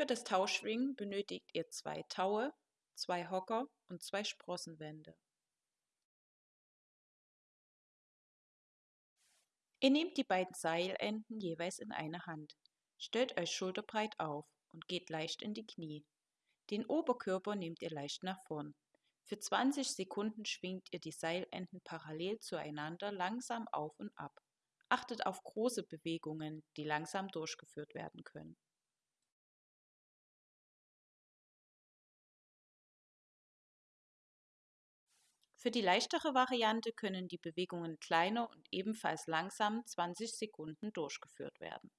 Für das Tauschschwingen benötigt ihr zwei Taue, zwei Hocker und zwei Sprossenwände. Ihr nehmt die beiden Seilenden jeweils in eine Hand, stellt euch schulterbreit auf und geht leicht in die Knie. Den Oberkörper nehmt ihr leicht nach vorn. Für 20 Sekunden schwingt ihr die Seilenden parallel zueinander langsam auf und ab. Achtet auf große Bewegungen, die langsam durchgeführt werden können. Für die leichtere Variante können die Bewegungen kleiner und ebenfalls langsam 20 Sekunden durchgeführt werden.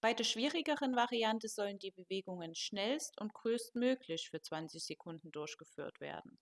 Bei der schwierigeren Variante sollen die Bewegungen schnellst und größtmöglich für 20 Sekunden durchgeführt werden.